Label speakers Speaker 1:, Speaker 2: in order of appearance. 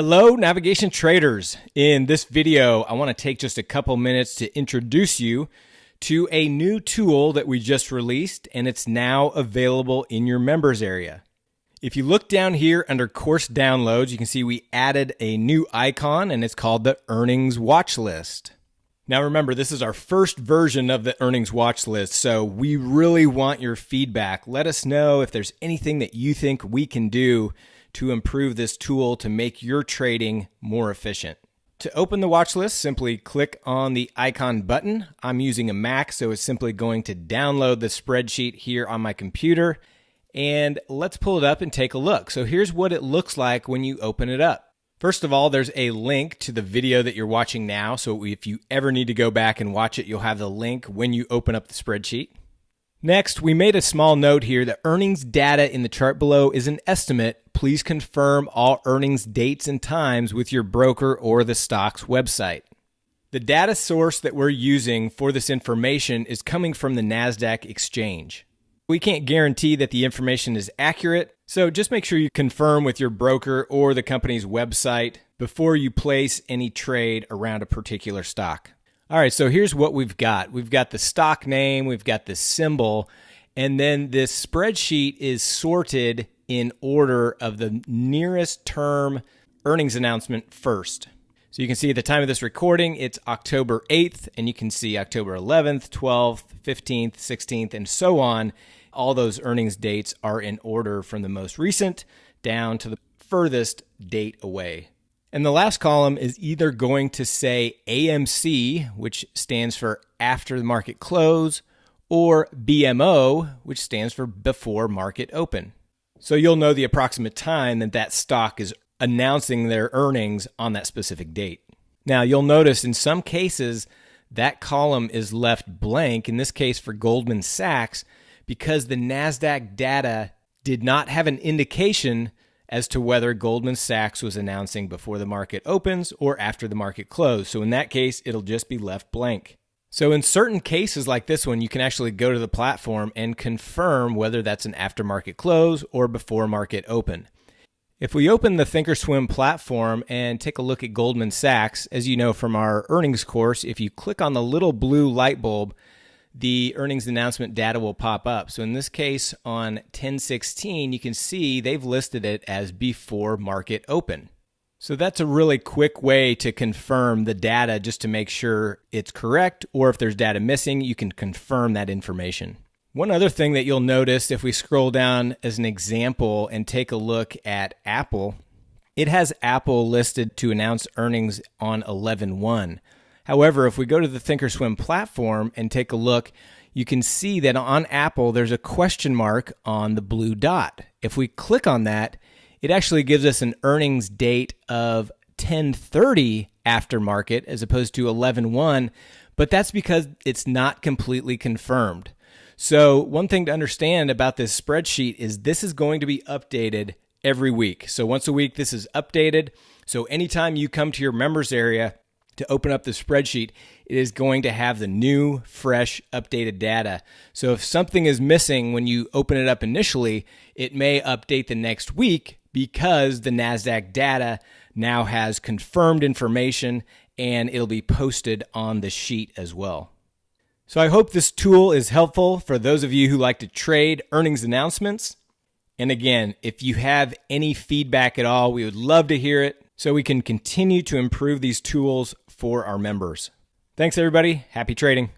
Speaker 1: Hello, navigation traders. In this video, I want to take just a couple minutes to introduce you to a new tool that we just released, and it's now available in your members area. If you look down here under course downloads, you can see we added a new icon and it's called the earnings watch list. Now remember, this is our first version of the earnings watch list, so we really want your feedback. Let us know if there's anything that you think we can do to improve this tool to make your trading more efficient. To open the watch list, simply click on the icon button. I'm using a Mac, so it's simply going to download the spreadsheet here on my computer. And let's pull it up and take a look. So here's what it looks like when you open it up. First of all, there's a link to the video that you're watching now. So if you ever need to go back and watch it, you'll have the link when you open up the spreadsheet. Next, we made a small note here that earnings data in the chart below is an estimate. Please confirm all earnings dates and times with your broker or the stock's website. The data source that we're using for this information is coming from the NASDAQ exchange. We can't guarantee that the information is accurate, so just make sure you confirm with your broker or the company's website before you place any trade around a particular stock. All right, so here's what we've got. We've got the stock name, we've got the symbol, and then this spreadsheet is sorted in order of the nearest term earnings announcement first. So you can see at the time of this recording, it's October 8th, and you can see October 11th, 12th, 15th, 16th, and so on. All those earnings dates are in order from the most recent down to the furthest date away. And the last column is either going to say AMC, which stands for after the market close, or BMO, which stands for before market open. So you'll know the approximate time that that stock is announcing their earnings on that specific date. Now, you'll notice in some cases that column is left blank, in this case for Goldman Sachs, because the NASDAQ data did not have an indication as to whether Goldman Sachs was announcing before the market opens or after the market closed. So in that case, it'll just be left blank. So in certain cases like this one, you can actually go to the platform and confirm whether that's an aftermarket close or before market open. If we open the Thinkorswim platform and take a look at Goldman Sachs, as you know from our earnings course, if you click on the little blue light bulb, the earnings announcement data will pop up. So in this case, on 1016, you can see they've listed it as before market open. So that's a really quick way to confirm the data just to make sure it's correct, or if there's data missing, you can confirm that information. One other thing that you'll notice if we scroll down as an example and take a look at Apple, it has Apple listed to announce earnings on 11 1. However, if we go to the Thinkorswim platform and take a look, you can see that on Apple, there's a question mark on the blue dot. If we click on that, it actually gives us an earnings date of 1030 after market as opposed to 11.1, but that's because it's not completely confirmed. So, one thing to understand about this spreadsheet is this is going to be updated every week. So, once a week, this is updated. So, anytime you come to your members area, to open up the spreadsheet, it is going to have the new, fresh, updated data. So if something is missing when you open it up initially, it may update the next week because the NASDAQ data now has confirmed information and it'll be posted on the sheet as well. So I hope this tool is helpful for those of you who like to trade earnings announcements. And again, if you have any feedback at all, we would love to hear it so we can continue to improve these tools for our members. Thanks, everybody. Happy trading.